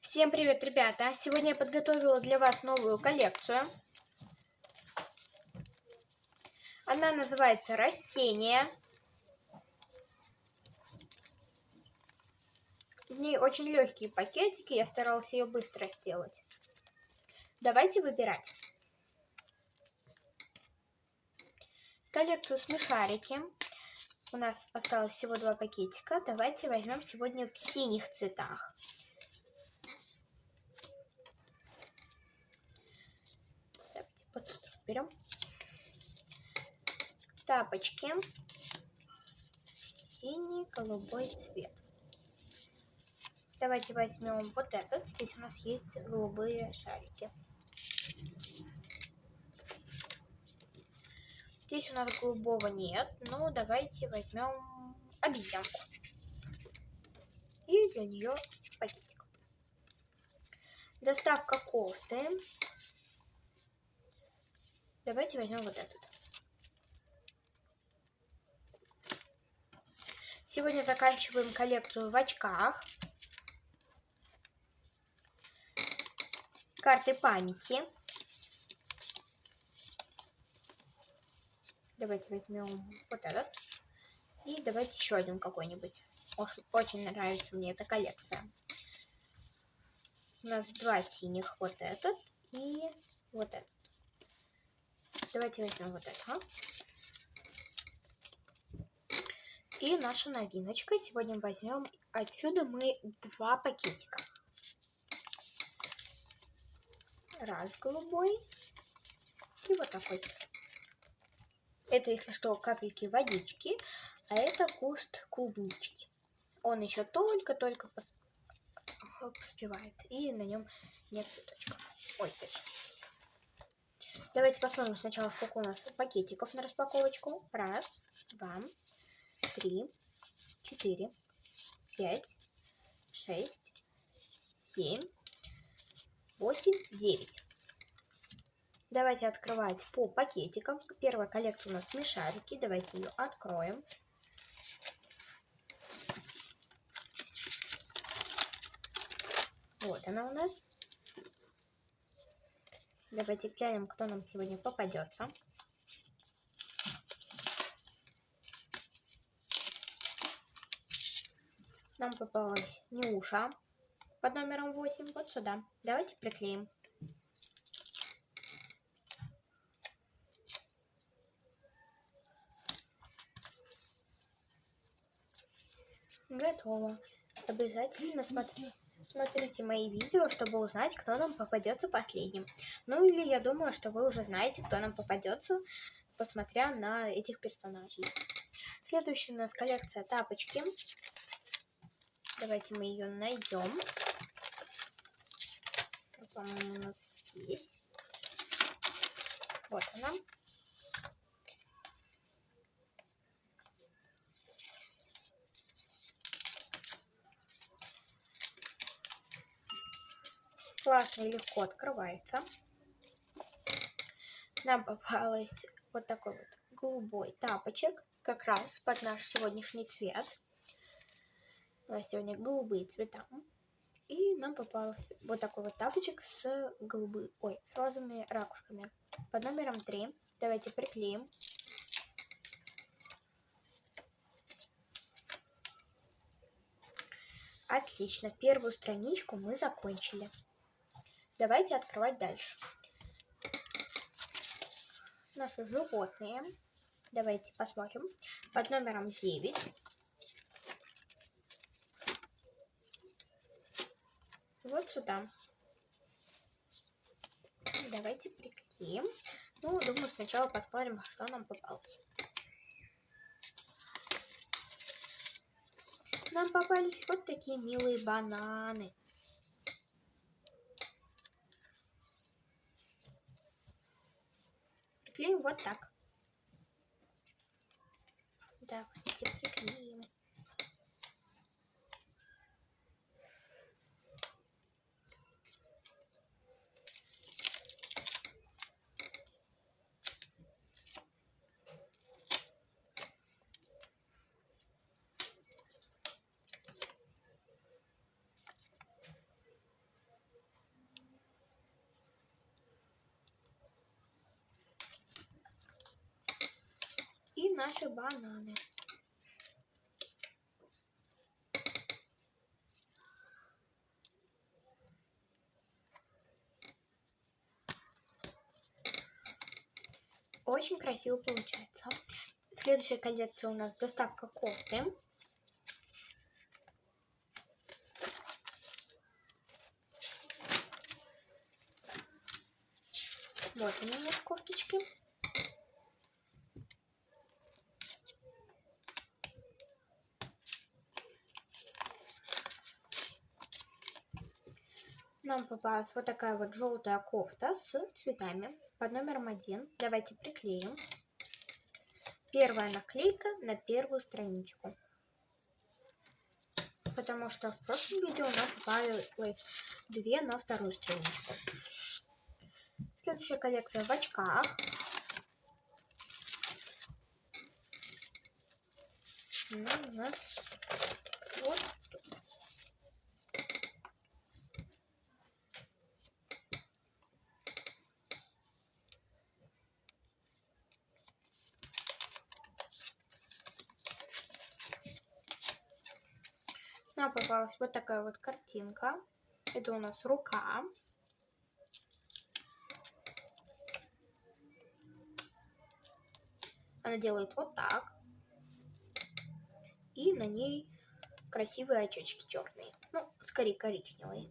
Всем привет, ребята! Сегодня я подготовила для вас новую коллекцию. Она называется «Растения». В ней очень легкие пакетики, я старалась ее быстро сделать. Давайте выбирать. Коллекцию смешарики. У нас осталось всего два пакетика. Давайте возьмем сегодня в синих цветах. Давайте вот берем. Тапочки. Синий, голубой цвет. Давайте возьмем вот этот. Здесь у нас есть голубые шарики. Здесь у нас голубого нет, но давайте возьмем обезьянку. И для нее пакетик. Доставка кофты. Давайте возьмем вот этот. Сегодня заканчиваем коллекцию в очках. Карты памяти. Давайте возьмем вот этот. И давайте еще один какой-нибудь. Очень нравится мне эта коллекция. У нас два синих. Вот этот и вот этот. Давайте возьмем вот это. И наша новиночка. Сегодня возьмем отсюда мы два пакетика. Раз голубой. И вот такой. Это, если что, капельки водички, а это куст клубнички. Он еще только-только пос... поспевает, и на нем нет цветочков. Ой, точно. Давайте посмотрим сначала, сколько у нас пакетиков на распаковочку. Раз, два, три, четыре, пять, шесть, семь, восемь, девять. Давайте открывать по пакетикам. Первая коллекция у нас смешарики. Давайте ее откроем. Вот она у нас. Давайте глянем, кто нам сегодня попадется. Нам попалась Неуша под номером 8. Вот сюда. Давайте приклеим. Готово. Обязательно смотри, смотрите мои видео, чтобы узнать, кто нам попадется последним. Ну или я думаю, что вы уже знаете, кто нам попадется, посмотря на этих персонажей. Следующая у нас коллекция тапочки. Давайте мы ее найдем. По-моему, у нас здесь. Вот она. Классно и легко открывается. Нам попалась вот такой вот голубой тапочек, как раз под наш сегодняшний цвет. У нас сегодня голубые цвета. И нам попался вот такой вот тапочек с голубой, ой, с розовыми ракушками. Под номером 3. Давайте приклеим. Отлично, первую страничку мы закончили. Давайте открывать дальше. Наши животные. Давайте посмотрим. Под номером 9. Вот сюда. Давайте приклеим. Ну, думаю, сначала посмотрим, что нам попалось. Нам попались вот такие милые бананы. Приклеим вот так. Давайте приклеим. Наши бананы. Очень красиво получается. Следующая коллекция у нас доставка кофты. Вот у нас кофточки. Нам попалась вот такая вот желтая кофта с цветами под номером один. Давайте приклеим. Первая наклейка на первую страничку. Потому что в прошлом видео нам попалось две на вторую страничку. Следующая коллекция в очках. Ну, у нас вот Нам попалась вот такая вот картинка. Это у нас рука. Она делает вот так. И на ней красивые очечки черные. Ну, скорее коричневые.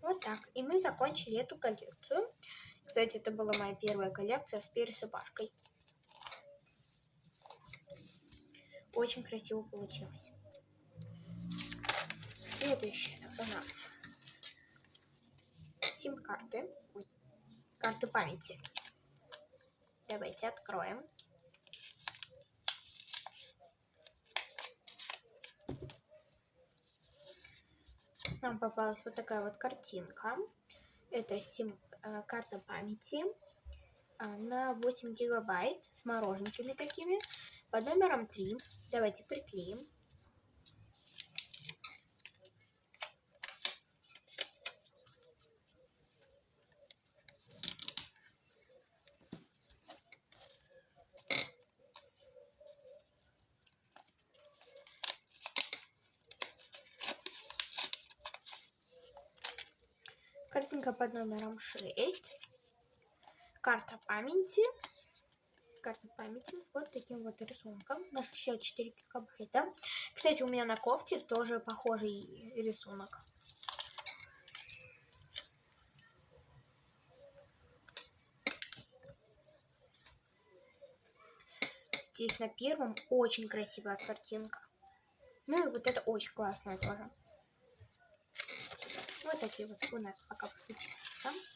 Вот так. И мы закончили эту коллекцию. Кстати, это была моя первая коллекция с пересыпашкой. Очень красиво получилось. Следующее у нас сим-карты. Карты памяти. Давайте откроем. Нам попалась вот такая вот картинка. Это сим, э, карта памяти э, на 8 гигабайт с мороженками такими. Под номером 3 давайте приклеим. Картинка под номером 6. Карта памяти карты памяти вот таким вот рисунком на 64 гигабайта. Кстати, у меня на кофте тоже похожий рисунок. Здесь на первом очень красивая картинка. Ну и вот это очень классная тоже. Вот такие вот у нас пока получаются.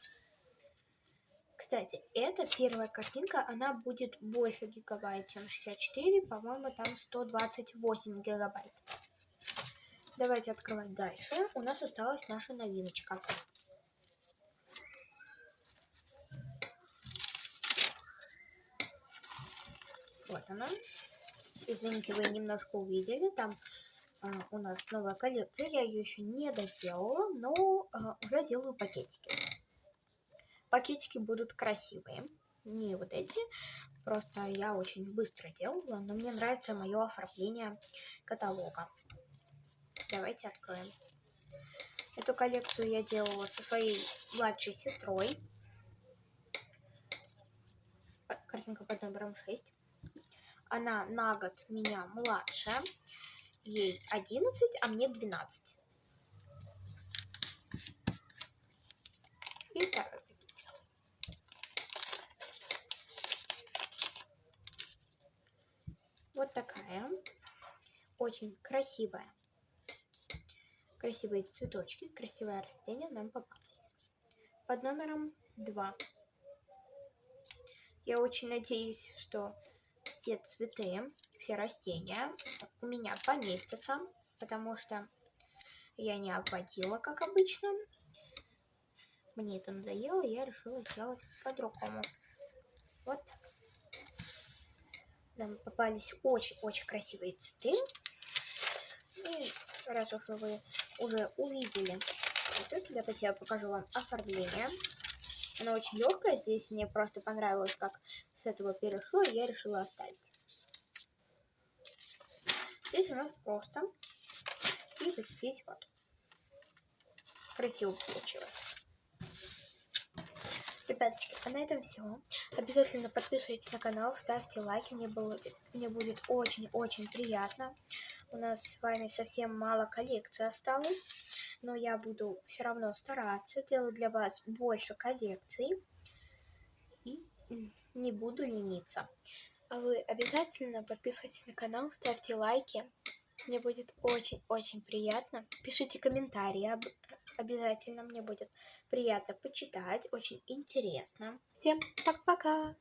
Кстати, эта первая картинка, она будет больше гигабайт, чем 64. По-моему, там 128 гигабайт. Давайте открывать дальше. У нас осталась наша новиночка. Вот она. Извините, вы немножко увидели. Там а, у нас новая коллекция. Я ее еще не доделала, но а, уже делаю пакетики. Пакетики будут красивые. Не вот эти. Просто я очень быстро делала, но мне нравится мое оформление каталога. Давайте откроем. Эту коллекцию я делала со своей младшей сестрой. Картинка под номером 6. Она на год меня младше. Ей 11, а мне 12. И второй Вот такая. Очень красивая. Красивые цветочки, красивое растение нам попалось. Под номером 2. Я очень надеюсь, что все цветы, все растения у меня поместятся, потому что я не обводила, как обычно. Мне это надоело, я решила сделать по-другому. Вот так. Нам попались очень-очень красивые цветы. И раз уж вы уже увидели это, давайте я покажу вам оформление. Она очень легкая. Здесь мне просто понравилось, как с этого перешло, и я решила оставить. Здесь у нас просто. И вот здесь вот. Красиво получилось. Ребяточки, а на этом все. Обязательно подписывайтесь на канал, ставьте лайки, мне, было, мне будет очень-очень приятно. У нас с вами совсем мало коллекций осталось, но я буду все равно стараться делать для вас больше коллекций и не буду лениться. А вы обязательно подписывайтесь на канал, ставьте лайки. Мне будет очень-очень приятно. Пишите комментарии об... обязательно. Мне будет приятно почитать. Очень интересно. Всем пока-пока!